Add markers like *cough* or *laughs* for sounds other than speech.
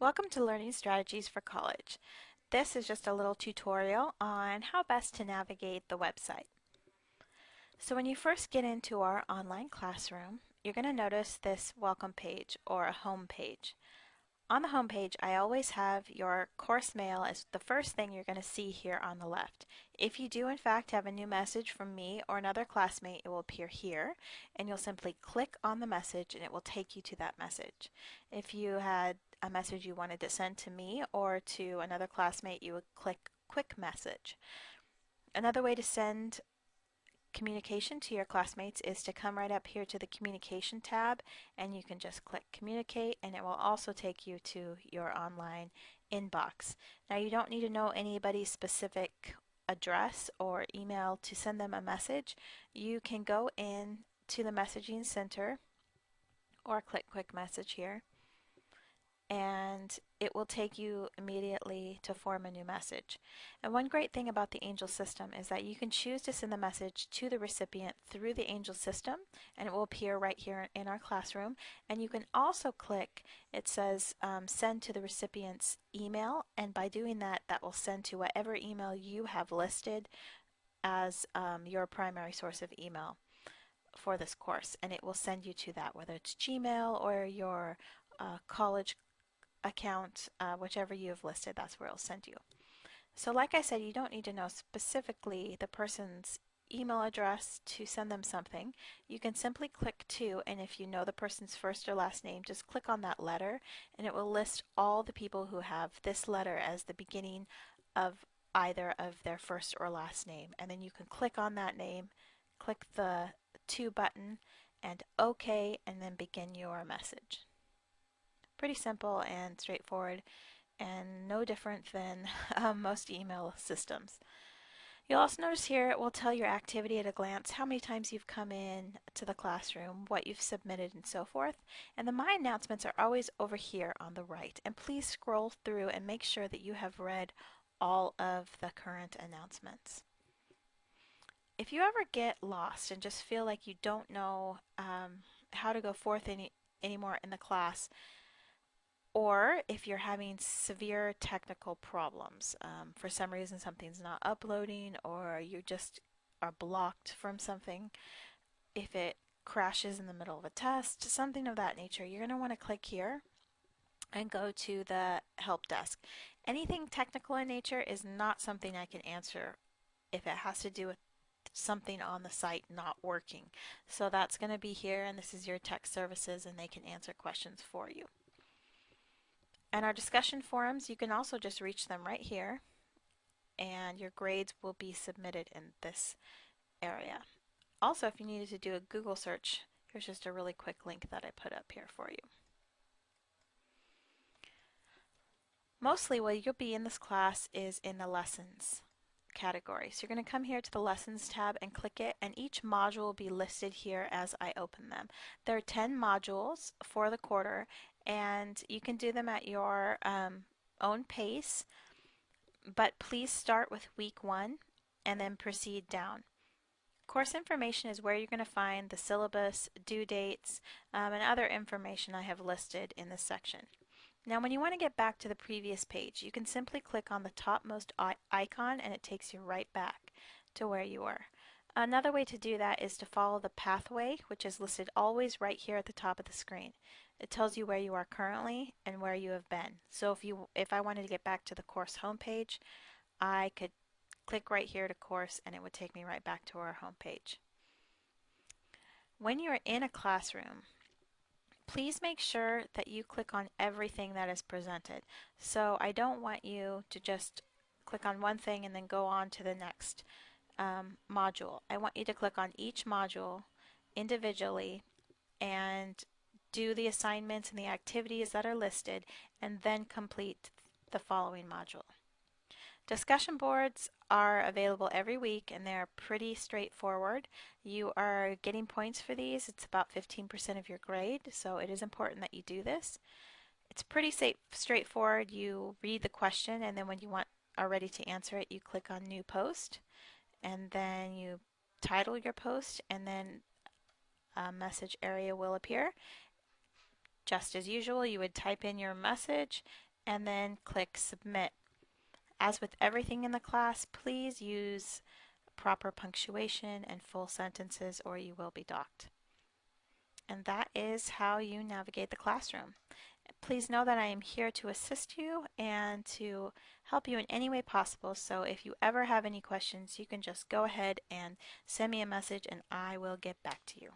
Welcome to Learning Strategies for College. This is just a little tutorial on how best to navigate the website. So when you first get into our online classroom, you're going to notice this welcome page or a home page. On the home page, I always have your course mail as the first thing you're going to see here on the left. If you do in fact have a new message from me or another classmate, it will appear here and you'll simply click on the message and it will take you to that message. If you had a message you wanted to send to me or to another classmate, you would click quick message. Another way to send communication to your classmates is to come right up here to the communication tab and you can just click communicate and it will also take you to your online inbox. Now you don't need to know anybody's specific address or email to send them a message. You can go in to the messaging center or click quick message here and it will take you immediately to form a new message. And one great thing about the Angel system is that you can choose to send the message to the recipient through the Angel system and it will appear right here in our classroom. And you can also click, it says um, send to the recipient's email and by doing that, that will send to whatever email you have listed as um, your primary source of email for this course and it will send you to that whether it's Gmail or your uh, college account, uh, whichever you have listed, that's where it'll send you. So like I said, you don't need to know specifically the person's email address to send them something. You can simply click to, and if you know the person's first or last name, just click on that letter, and it will list all the people who have this letter as the beginning of either of their first or last name. And then you can click on that name, click the to button, and OK, and then begin your message. Pretty simple and straightforward and no different than *laughs* um, most email systems. You'll also notice here it will tell your activity at a glance, how many times you've come in to the classroom, what you've submitted, and so forth. And the My Announcements are always over here on the right. And please scroll through and make sure that you have read all of the current announcements. If you ever get lost and just feel like you don't know um, how to go forth any anymore in the class, or if you're having severe technical problems, um, for some reason something's not uploading or you just are blocked from something, if it crashes in the middle of a test, something of that nature, you're going to want to click here and go to the help desk. Anything technical in nature is not something I can answer if it has to do with something on the site not working. So that's going to be here and this is your tech services and they can answer questions for you. And our discussion forums, you can also just reach them right here and your grades will be submitted in this area. Also, if you needed to do a Google search, here's just a really quick link that I put up here for you. Mostly what you'll be in this class is in the lessons category. So you're going to come here to the lessons tab and click it and each module will be listed here as I open them. There are 10 modules for the quarter and you can do them at your um, own pace but please start with week one and then proceed down. Course information is where you're going to find the syllabus, due dates, um, and other information I have listed in this section. Now when you want to get back to the previous page, you can simply click on the topmost icon and it takes you right back to where you were. Another way to do that is to follow the pathway, which is listed always right here at the top of the screen. It tells you where you are currently and where you have been. So if you if I wanted to get back to the course homepage, I could click right here to course and it would take me right back to our homepage. When you're in a classroom, please make sure that you click on everything that is presented. So I don't want you to just click on one thing and then go on to the next um, module. I want you to click on each module individually and do the assignments and the activities that are listed and then complete the following module. Discussion boards are available every week and they're pretty straightforward. You are getting points for these. It's about 15% of your grade, so it is important that you do this. It's pretty safe, straightforward. You read the question and then when you want are ready to answer it, you click on new post and then you title your post and then a message area will appear. Just as usual, you would type in your message and then click Submit. As with everything in the class, please use proper punctuation and full sentences or you will be docked. And that is how you navigate the classroom. Please know that I am here to assist you and to help you in any way possible. So if you ever have any questions, you can just go ahead and send me a message and I will get back to you.